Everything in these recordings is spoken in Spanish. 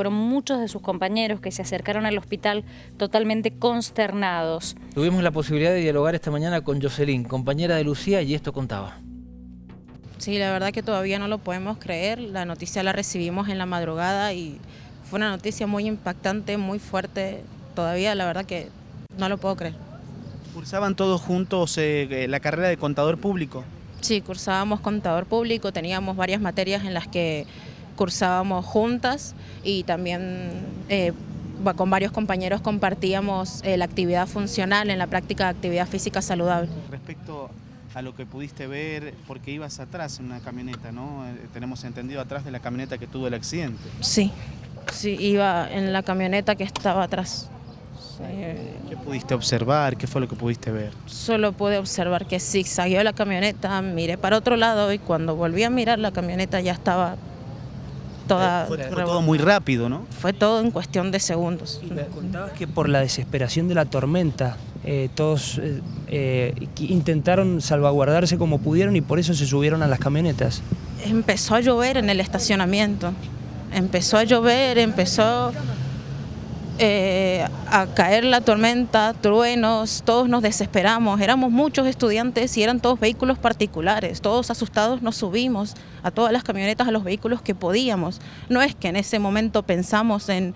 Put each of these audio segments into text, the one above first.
fueron muchos de sus compañeros que se acercaron al hospital totalmente consternados. Tuvimos la posibilidad de dialogar esta mañana con Jocelyn, compañera de Lucía, y esto contaba. Sí, la verdad que todavía no lo podemos creer. La noticia la recibimos en la madrugada y fue una noticia muy impactante, muy fuerte. Todavía la verdad que no lo puedo creer. ¿Cursaban todos juntos eh, eh, la carrera de contador público? Sí, cursábamos contador público, teníamos varias materias en las que cursábamos juntas y también eh, con varios compañeros compartíamos la actividad funcional en la práctica de actividad física saludable. Respecto a lo que pudiste ver, porque ibas atrás en una camioneta, ¿no? tenemos entendido atrás de la camioneta que tuvo el accidente. Sí, sí, iba en la camioneta que estaba atrás. ¿Qué pudiste observar? ¿Qué fue lo que pudiste ver? Solo pude observar que zigzagueó la camioneta, miré para otro lado y cuando volví a mirar la camioneta ya estaba toda... Fue, todo muy rápido, ¿no? Fue todo en cuestión de segundos. Y me contabas que por la desesperación de la tormenta eh, todos eh, eh, intentaron salvaguardarse como pudieron y por eso se subieron a las camionetas. Empezó a llover en el estacionamiento, empezó a llover, empezó eh, a caer la tormenta, truenos, todos nos desesperamos, éramos muchos estudiantes y eran todos vehículos particulares, todos asustados nos subimos a todas las camionetas, a los vehículos que podíamos. No es que en ese momento pensamos en,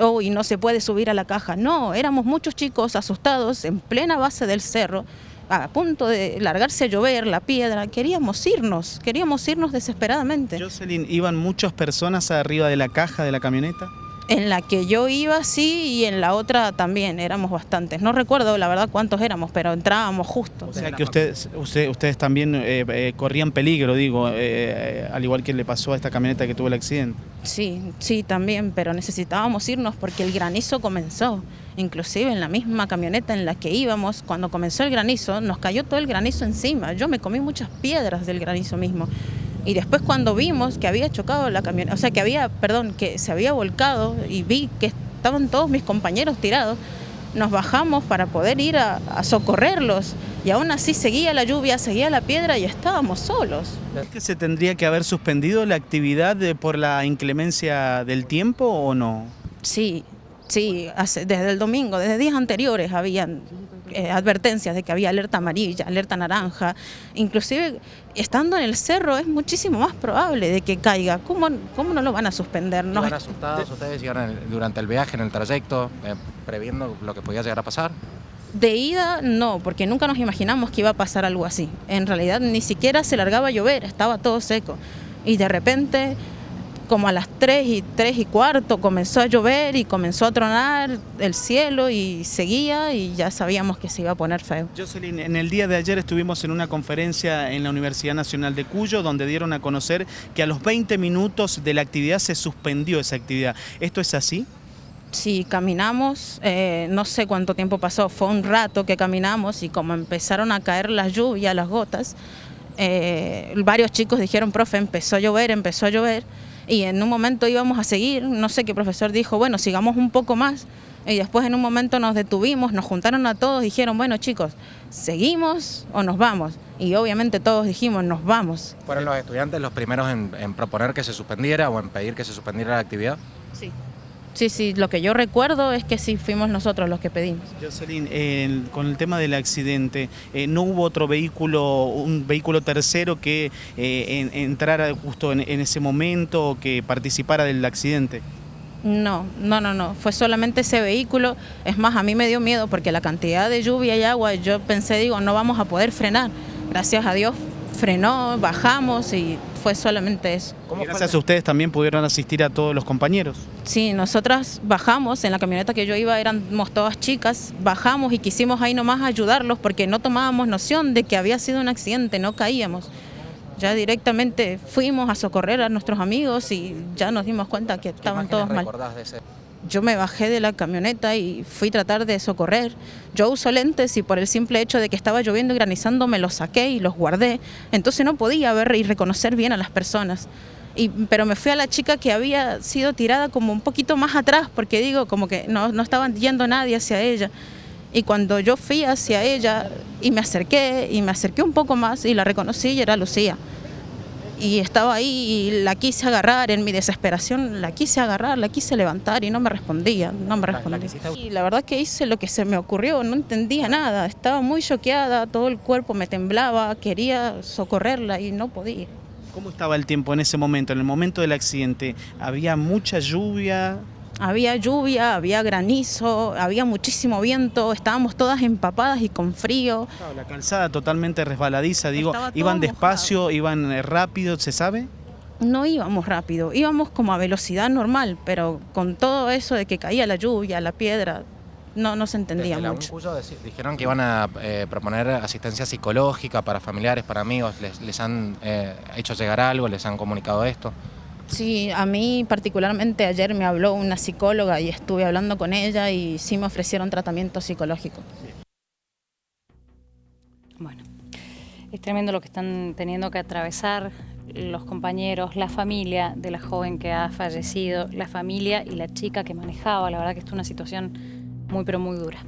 oh, y no se puede subir a la caja, no, éramos muchos chicos asustados en plena base del cerro, a punto de largarse a llover, la piedra, queríamos irnos, queríamos irnos desesperadamente. Jocelyn, ¿iban muchas personas arriba de la caja de la camioneta? En la que yo iba sí y en la otra también, éramos bastantes. No recuerdo la verdad cuántos éramos, pero entrábamos justo. O sea que ustedes, ustedes también eh, eh, corrían peligro, digo, eh, al igual que le pasó a esta camioneta que tuvo el accidente. Sí, sí, también, pero necesitábamos irnos porque el granizo comenzó. Inclusive en la misma camioneta en la que íbamos, cuando comenzó el granizo, nos cayó todo el granizo encima. Yo me comí muchas piedras del granizo mismo. Y después cuando vimos que había chocado la camioneta, o sea, que había, perdón, que se había volcado y vi que estaban todos mis compañeros tirados, nos bajamos para poder ir a, socorrerlos y aún así seguía la lluvia, seguía la piedra y estábamos solos. ¿Es que se tendría que haber suspendido la actividad por la inclemencia del tiempo o no? Sí, sí, desde el domingo, desde días anteriores habían eh, advertencias de que había alerta amarilla, alerta naranja, inclusive estando en el cerro es muchísimo más probable de que caiga. ¿Cómo, cómo no lo van a suspender? ¿No ¿Estaban asustados ustedes durante el viaje, en el trayecto, eh, previendo lo que podía llegar a pasar? De ida no, porque nunca nos imaginamos que iba a pasar algo así. En realidad ni siquiera se largaba a llover, estaba todo seco. Y de repente como a las 3 y 3 y cuarto comenzó a llover y comenzó a tronar el cielo y seguía y ya sabíamos que se iba a poner feo. Jocelyn, en el día de ayer estuvimos en una conferencia en la Universidad Nacional de Cuyo donde dieron a conocer que a los 20 minutos de la actividad se suspendió esa actividad. ¿Esto es así? Sí, caminamos, eh, no sé cuánto tiempo pasó, fue un rato que caminamos y como empezaron a caer las lluvias, las gotas, eh, varios chicos dijeron, profe, empezó a llover, empezó a llover, y en un momento íbamos a seguir, no sé qué profesor dijo, bueno, sigamos un poco más, y después en un momento nos detuvimos, nos juntaron a todos, dijeron, bueno chicos, ¿seguimos o nos vamos? Y obviamente todos dijimos, nos vamos. ¿Fueron los estudiantes los primeros en, en proponer que se suspendiera o en pedir que se suspendiera la actividad? Sí. Sí, sí, lo que yo recuerdo es que sí fuimos nosotros los que pedimos. Jocelyn, con el tema del accidente, eh, ¿no hubo otro vehículo, un vehículo tercero que eh, entrara justo en, ese momento o que participara del accidente? No, no, no, no, fue solamente ese vehículo. Es más, a mí me dio miedo porque la cantidad de lluvia y agua, yo pensé, digo, no vamos a poder frenar. Gracias a Dios frenó, bajamos y fue solamente eso. ¿Cómo Gracias a ustedes también pudieron asistir a todos los compañeros. Sí, nosotras bajamos, en la camioneta que yo iba éramos todas chicas, bajamos y quisimos ahí nomás ayudarlos porque no tomábamos noción de que había sido un accidente, no caíamos. Ya directamente fuimos a socorrer a nuestros amigos y ya nos dimos cuenta que estaban todos mal. De ese? Yo me bajé de la camioneta y fui a tratar de socorrer. Yo uso lentes y por el simple hecho de que estaba lloviendo y granizando me los saqué y los guardé. Entonces no podía ver y reconocer bien a las personas. Y, pero me fui a la chica que había sido tirada como un poquito más atrás, porque digo, como que no, no estaban yendo nadie hacia ella. Y cuando yo fui hacia ella y me acerqué, y me acerqué un poco más y la reconocí y era Lucía. Y estaba ahí y la quise agarrar en mi desesperación, la quise agarrar, la quise levantar y no me respondía, no me respondía. Y la verdad que hice lo que se me ocurrió, no entendía nada, estaba muy choqueada, todo el cuerpo me temblaba, quería socorrerla y no podía. ¿Cómo estaba el tiempo en ese momento, en el momento del accidente? ¿Había mucha lluvia? Había lluvia, había granizo, había muchísimo viento, estábamos todas empapadas y con frío. La calzada totalmente resbaladiza, digo, ¿iban despacio, iban eh, rápido, se sabe? No íbamos rápido, íbamos como a velocidad normal, pero con todo eso de que caía la lluvia, la piedra, no, no se entendía Desde mucho. Dijeron que iban a eh, proponer asistencia psicológica para familiares, para amigos. ¿Les, les han eh, hecho llegar algo? ¿Les han comunicado esto? Sí, a mí particularmente ayer me habló una psicóloga y estuve hablando con ella y sí me ofrecieron tratamiento psicológico. Bueno, es tremendo lo que están teniendo que atravesar los compañeros, la familia de la joven que ha fallecido, la familia y la chica que manejaba. La verdad que es una situación muy pero muy dura.